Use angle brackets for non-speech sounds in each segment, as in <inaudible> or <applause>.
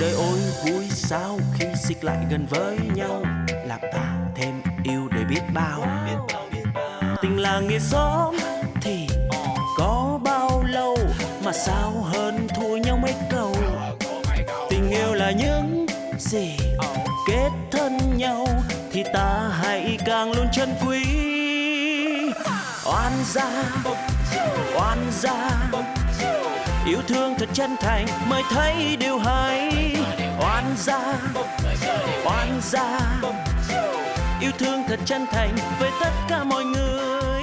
đời ôi, vui sao khi xích lại gần với nhau? Làm ta thêm yêu để biết bao. Tình là nghĩa xóm thì có bao lâu? Mà sao hơn thua nhau mấy câu? Tình yêu là những gì kết thân nhau thì ta hãy càng luôn trân quý. Oan gia oan gia yêu thương thật chân thành mới thấy điều hay. Oan gia oan gia. Yêu thương thật chân thành với tất cả mọi người.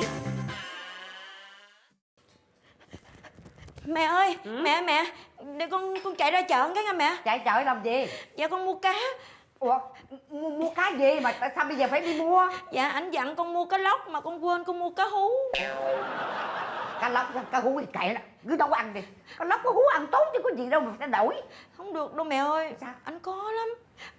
Mẹ ơi, mẹ mẹ, để con con chạy ra chợ cái nha mẹ. chạy chợ làm gì? Dạ con mua cá. ủa mua, mua cá gì mà tại sao bây giờ phải đi mua? Dạ anh dặn con mua cá lóc mà con quên con mua cá hú. Cá lóc cá hú thì kệ đó cứ đâu ăn đi cá lóc cá hú ăn tốt chứ có gì đâu mà phải đổi Không được đâu mẹ ơi. Sao? Anh có lắm.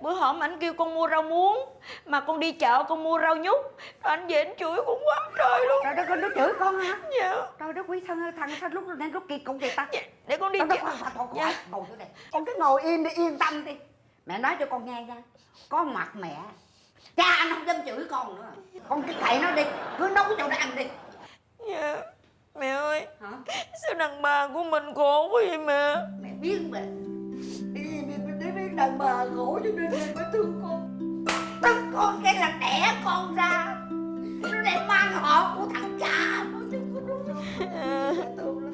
Bữa hổm anh kêu con mua rau muống mà con đi chợ con mua rau nhút. Rồi anh về anh chửi con quá trời luôn. trời đất ơi nó chửi con hả Dạ. trời đất quý thằng thằng sao lúc nên lúc kỳ cục vậy ta dạ. Để con đi chợ. thôi, thôi, thôi, Dạ. ngồi đây con cứ ngồi yên đi yên tâm đi mẹ nói cho con nghe nha có mặt mẹ cha anh không dám chửi con nữa con cứ kệ nó đi cứ nấu cho nó ăn đi Dạ. Mẹ ơi, hả? Sao đàn bà của mình khổ quá vậy mẹ? mẹ biết mà. Đi đi đi biết đàn bà khổ cho nên mẹ mới thương con. Thương con cái là đẻ con ra. Nó để mang họ của thằng cha nó chứ có đúng Dạ. Mẹ con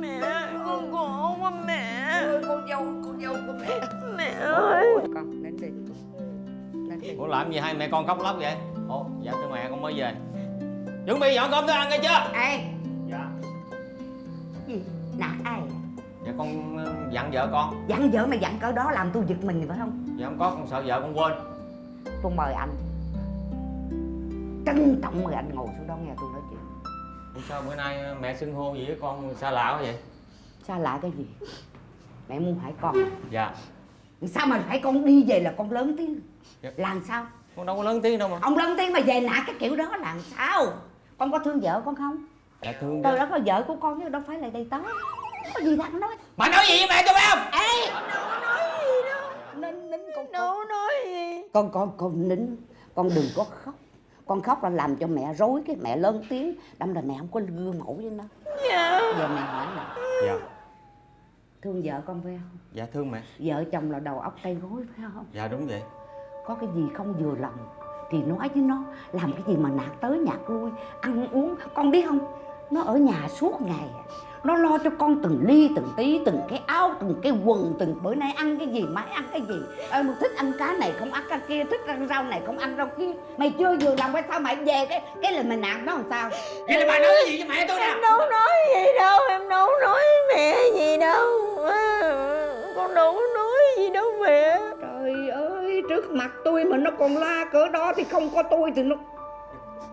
Mẹ, khổ quá mẹ. con dâu con dâu của mẹ. Mẹ ơi. con đến đi. Lên đi. Ủa làm gì hai mẹ con khóc lóc vậy? Ồ, dạ thưa mẹ con mới về Chuẩn bị dọn cơm thức ăn nghe chưa? ê. Dạ. Gì nạt ai? Dạ con ờ, dặn vợ con. Dặn vợ mà dặn cỡ đó làm tôi giật mình phải không? Dạ không có, con sợ vợ con quên. Tôi mời anh. Trân trọng mời anh ngồi xuống đó nghe tôi nói chuyện. Sao bữa nay mẹ xưng hô gì với con xa lạ quá vậy? xa lạ cái gì? Mẹ muốn hỏi con. Dạ. Sao mà phải con đi về là con lớn tiếng? Dạ. làm sao? Con đâu có lớn tiếng đâu mà. Ông lớn tiếng mà về nạt cái kiểu đó làm sao con có thương vợ con không? Dạ thương tôi đó có vợ của con chứ đâu phải là đầy tớ. Có gì đáng nói. Mà nói gì với mẹ cho phải không? ê! Đâu nói gì đâu. nín nín con Đâu nói gì. con con con nín. Con đừng có khóc. Con khóc là làm cho mẹ rối cái mẹ lớn tiếng. Đâm là mẹ không có gương mẫu với nó. Dạ. giờ mẹ hỏi nè. Dạ. Thương vợ con phải không? Dạ thương mẹ. Vợ chồng là đầu óc tay gối phải không? Dạ đúng vậy. Có cái gì không vừa lòng thì nói với nó làm cái gì mà nạt tới nhạt lui ăn uống. Con biết không? Nó ở nhà suốt ngày nó lo cho con từng ly từng tí từng cái áo từng cái quần từng bữa nay ăn cái gì mai ăn cái gì. Ơi mà thích ăn cá này không ăn cá kia thích ăn rau này không ăn rau kia. Mày chưa vừa lòng hay sao mày về cái cái là mày nạt nó làm sao? Vậy là bà nói cái gì với mẹ tôi Em nè đâu nói gì đâu, em đâu nói mẹ gì đâu. Con đâu có nói gì đâu mẹ. Trước mặt tôi mà nó còn la cỡ đó thì không có tôi thì nó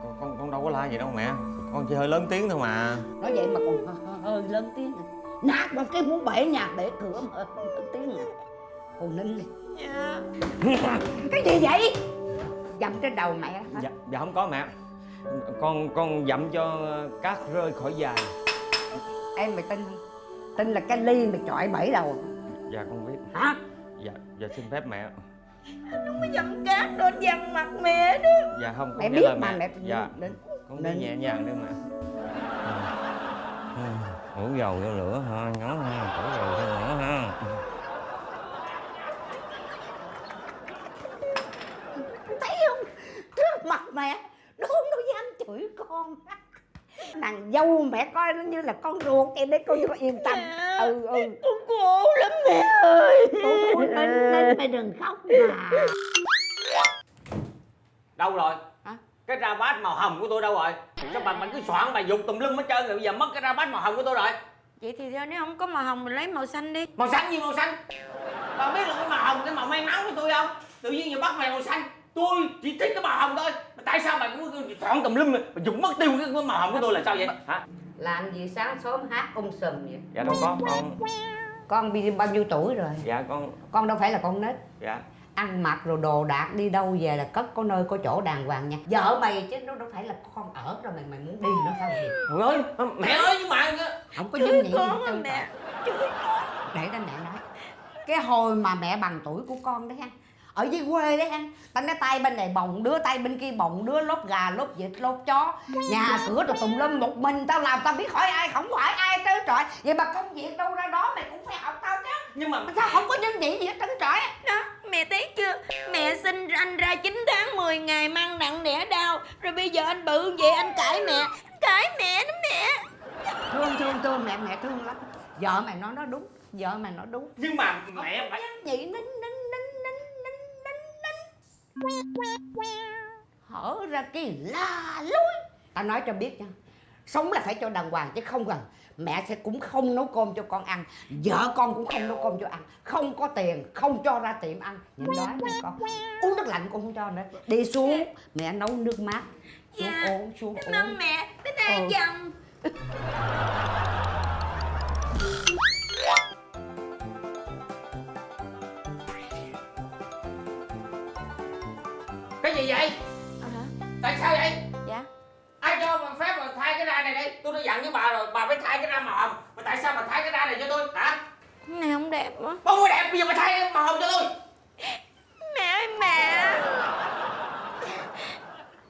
con, con, con đâu có la gì đâu mẹ. Con chỉ hơi lớn tiếng thôi mà. Nói vậy mà còn hơi, lớn tiếng à. nạt một cái muốn bể nhà bể cửa mà hơi lớn tiếng à. Còn nín đi Dạ. cái gì vậy? Dầm trên đầu mẹ hả? Dạ, dạ không có mẹ. Con con dặm cho cát rơi khỏi dài em mày tin tin là cái ly mày chọi bể đầu. Dạ con biết. Hả? Dạ, dạ xin phép mẹ Không có dầm cát lên dằn mặt mẹ đó. Dạ không, con mẹ biết lời mà mẹ Dạ, nín con Nên- đi nhẹ nhàng đi mẹ Ủ dầu vô lửa ha, nhó ha, đổ dầu vô lửa ha. Thấy không? Trước mặt mẹ đúng nó dám chửi con. Nàng dâu mẹ coi nó như là con ruột vậy để con cho yên tâm. Mẹ. ừ ừ Con khổ lắm mẹ ơi. Thôi, nín nín mày đừng khóc mà Đâu rồi? Hả? Cái ra bát màu hồng của tôi đâu rồi? Sao bà, bà cứ soạn bà dục tùm lum hết trơn rồi bây giờ mất cái ra bát màu hồng của tôi rồi Vậy thì thôi nếu không có màu hồng mình lấy màu xanh đi. Màu xanh gì màu xanh? Bà biết là cái màu hồng cái màu may mắn của tôi không? Tự nhiên giờ bắt mày màu xanh Tôi chỉ thích cái màu hồng thôi Mà Tại sao bà cứ soạn tùm lum Bà dùng mất tiêu cái màu hồng của tôi là sao vậy? Hả? làm gì sáng sớm hát um sùm vậy Dạ đâu có con con bị bao nhiêu tuổi rồi? Dạ con con đâu phải là con nít. Dạ. Ăn mặc rồi đồ đạc đi đâu về là cất có nơi có chỗ đàng hoàng nha. Vợ mày chứ nó đâu phải là con ở rồi mày mày muốn đi nữa sao vậy? Trời ơi, mẹ ơi nhưng mà không có con gì đâu mẹ? để đó mẹ nói. Cái hồi mà mẹ bằng tuổi của con đấy ha ở dưới quê đấy ha tao nói tay bên này bồng đứa tay bên kia bồng đứa lốt gà lốt vịt lốt chó. Nhà cửa rồi tùm lum một mình tao làm tao biết hỏi ai không hỏi ai trơn trọi vậy mà công việc đâu ra đó mày cũng phải học tao chứ. Nhưng mà sao không có nhân vị gì hết trơn trọi đó mẹ thấy chưa? Mẹ sinh anh ra 9 tháng 10 ngày mang nặng đẻ đau. Rồi bây giờ anh bự vậy anh cãi mẹ anh cãi mẹ đó mẹ. Thương thương thương mẹ mẹ thương lắm. Vợ mày nói nó đúng vợ mày nói đúng. Nhưng mà mẹ phải nhân vị nín nín nín nín nín nín nín hở ra cái la lối. Tao nói cho biết nha sống là phải cho đàng hoàng chứ không cần. Mẹ sẽ cũng không nấu cơm cho con ăn vợ con cũng không nấu cơm cho ăn. Không có tiền không cho ra tiệm ăn. Nhìn đó nè con. Uống nước lạnh cũng không cho nữa. Đi xuống mẹ nấu nước mát. Xuống Dạ. uống xuống uống. mẹ. Bye bye Ừ. chồng <laughs> tại sao vậy? Dạ. Ai cho mà phép mà thay cái ra này đây? Tôi đã dặn với bà rồi bà phải thay cái ra màu hồng. Mà tại sao bà thay cái ra này cho tôi? Hả? Cái này không đẹp quá. Không có đẹp bây giờ bà thay cái màu hồng cho tôi. Mẹ ơi mẹ.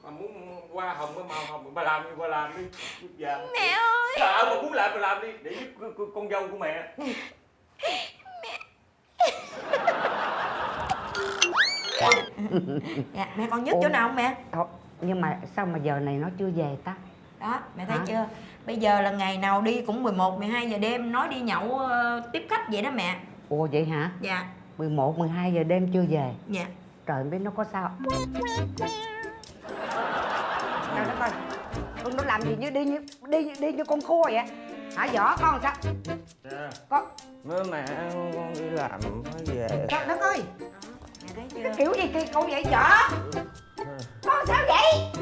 Bà muốn qua hồng cái màu hồng bà làm đi bà làm đi. Dạ. Mẹ ơi. Sợ mà muốn làm bà làm đi để giúp con- con- con dâu của mẹ. <laughs> Dạ mẹ còn nhức chỗ nào không mẹ? Thôi, nhưng mà sao mà giờ này nó chưa về ta? Đó mẹ thấy Hả? chưa? Bây giờ là ngày nào đi cũng 11, 12 giờ đêm nói đi nhậu ờ, tiếp khách vậy đó mẹ. Ồ vậy hả? Dạ. 11, 12 giờ đêm chưa về? Dạ. Trời biết nó có sao. Trời đất ơi Con nó làm gì như đi như đi đi như con khua vậy? Hả võ con sao? Con Mới mẹ con đi làm mới về. Trời đất ơi! Mẹ thấy chưa? Cái kiểu gì kỳ cậu vậy võ Con vậy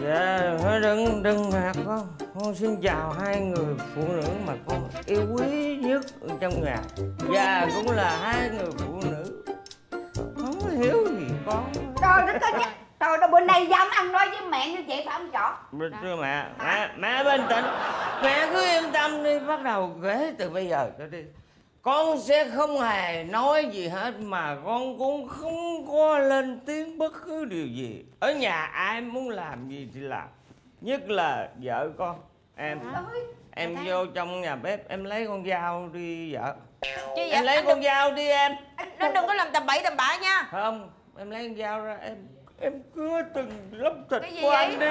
Dạ đừng đừng ngạc con. Con xin chào hai người phụ nữ mà con yêu quý nhất trong nhà. Và cũng là hai người phụ nữ. Không hiểu gì con. Trời đất ơi Trời đất bên đây dám ăn nói với mẹ như vậy phải không Bình thưa mẹ, mẹ, mẹ bình tĩnh Mẹ cứ yên tâm đi, bắt đầu kể từ bây giờ cho đi Con sẽ không hề nói gì hết mà con cũng không có lên tiếng bất cứ điều gì. Ở nhà ai muốn làm gì thì làm. Nhất là vợ con, em Em vô trong nhà bếp, em lấy con dao đi vợ. Chứ Em lấy con đừng, dao đi em. Anh, nó đừng có làm tầm bậy tầm bạ nha. Không, em lấy con dao ra em Em cưa từng lớp thịt của vậy? anh đi.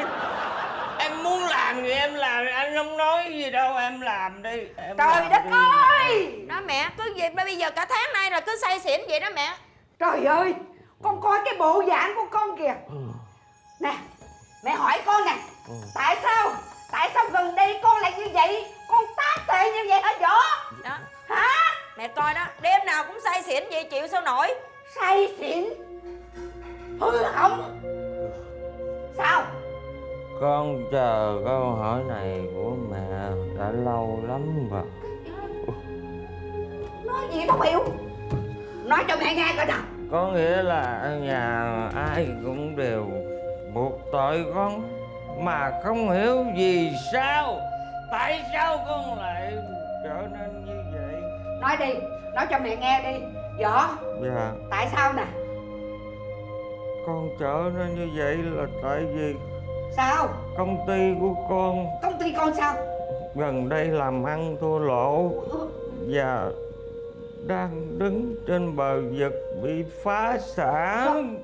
Em muốn làm gì em làm Anh không nói gì đâu em làm đi em Trời làm đất đi. ơi! Đó mẹ cứ vậy bây giờ cả tháng nay là cứ say xỉn vậy đó mẹ. Trời ơi! Con coi cái bộ dạng của con kìa. Nè Mẹ hỏi con nè. Tại sao? Tại sao gần đây con lại như vậy? Con tác tệ như vậy hả võ đó. Hả? Mẹ coi đó đêm nào cũng say xỉn vậy chịu sao nổi? Say xỉn hư hỏng sao? Con chờ câu hỏi này của mẹ đã lâu lắm rồi. Nói gì không hiểu nói cho mẹ nghe coi nào. Có nghĩa là ở nhà ai cũng đều buộc tội con Mà không hiểu vì sao Tại sao con lại trở nên như vậy? Nói đi nói cho mẹ nghe đi. Võ Dạ. tại sao nè Con trở nên như vậy là tại vì sao? công ty của con. Công ty con sao? Gần đây làm ăn thua lỗ và đang đứng trên bờ vực bị phá sản.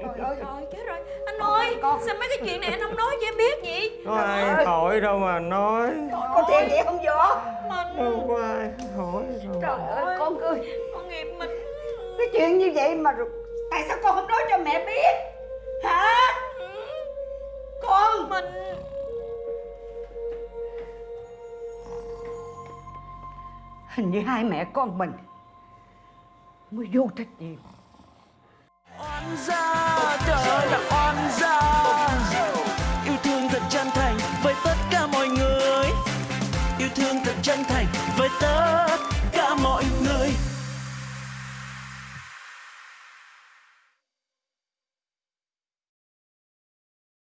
trời ơi rồi chết rồi. Anh ơi Con- sao mấy cái chuyện này anh không nói cho em biết vậy Có ai hỏi đâu mà nói. có thiệt vậy không võ mình Đâu có ai hỏi đâu. trời ơi con ơi. Con nghiệp mình. Cái chuyện như vậy mà rồi tại sao con không nói cho mẹ biết? Hả? Con! Mình hình như hai mẹ con mình mới vô trách nhiệm. Oan gia